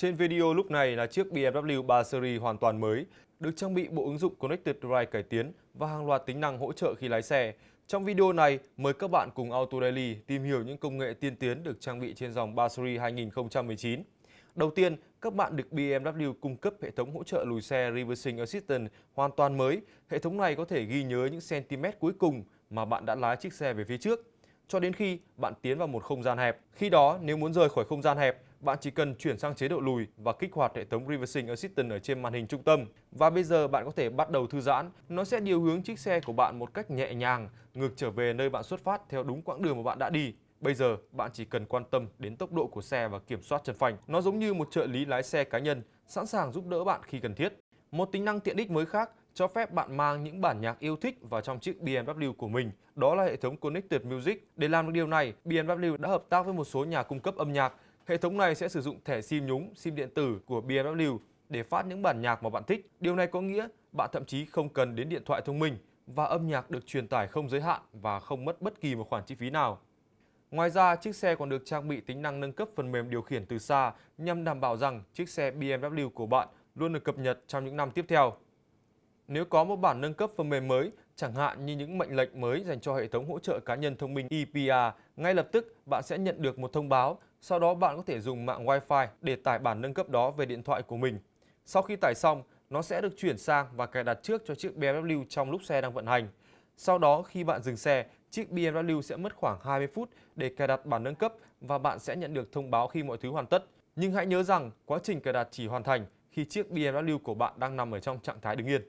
Trên video lúc này là chiếc BMW 3 Series hoàn toàn mới, được trang bị bộ ứng dụng Connected Drive cải tiến và hàng loạt tính năng hỗ trợ khi lái xe. Trong video này, mời các bạn cùng Auto Daily tìm hiểu những công nghệ tiên tiến được trang bị trên dòng 3 Series 2019. Đầu tiên, các bạn được BMW cung cấp hệ thống hỗ trợ lùi xe Reversing Assistant hoàn toàn mới. Hệ thống này có thể ghi nhớ những cm cuối cùng mà bạn đã lái chiếc xe về phía trước cho đến khi bạn tiến vào một không gian hẹp. Khi đó, nếu muốn rời khỏi không gian hẹp, bạn chỉ cần chuyển sang chế độ lùi và kích hoạt hệ thống Reversing Assistant ở trên màn hình trung tâm. Và bây giờ bạn có thể bắt đầu thư giãn. Nó sẽ điều hướng chiếc xe của bạn một cách nhẹ nhàng, ngược trở về nơi bạn xuất phát theo đúng quãng đường mà bạn đã đi. Bây giờ, bạn chỉ cần quan tâm đến tốc độ của xe và kiểm soát chân phanh. Nó giống như một trợ lý lái xe cá nhân, sẵn sàng giúp đỡ bạn khi cần thiết. Một tính năng tiện ích mới khác cho phép bạn mang những bản nhạc yêu thích vào trong chiếc BMW của mình. Đó là hệ thống Connected Music. Để làm được điều này, BMW đã hợp tác với một số nhà cung cấp âm nhạc. Hệ thống này sẽ sử dụng thẻ SIM nhúng, SIM điện tử của BMW để phát những bản nhạc mà bạn thích. Điều này có nghĩa bạn thậm chí không cần đến điện thoại thông minh và âm nhạc được truyền tải không giới hạn và không mất bất kỳ một khoản chi phí nào. Ngoài ra, chiếc xe còn được trang bị tính năng nâng cấp phần mềm điều khiển từ xa nhằm đảm bảo rằng chiếc xe BMW của bạn luôn được cập nhật trong những năm tiếp theo. Nếu có một bản nâng cấp phần mềm mới, chẳng hạn như những mệnh lệnh mới dành cho hệ thống hỗ trợ cá nhân thông minh EPR, ngay lập tức bạn sẽ nhận được một thông báo, sau đó bạn có thể dùng mạng Wi-Fi để tải bản nâng cấp đó về điện thoại của mình. Sau khi tải xong, nó sẽ được chuyển sang và cài đặt trước cho chiếc BMW trong lúc xe đang vận hành. Sau đó khi bạn dừng xe, chiếc BMW sẽ mất khoảng 20 phút để cài đặt bản nâng cấp và bạn sẽ nhận được thông báo khi mọi thứ hoàn tất. Nhưng hãy nhớ rằng quá trình cài đặt chỉ hoàn thành khi chiếc BMW của bạn đang nằm ở trong trạng thái đứng yên.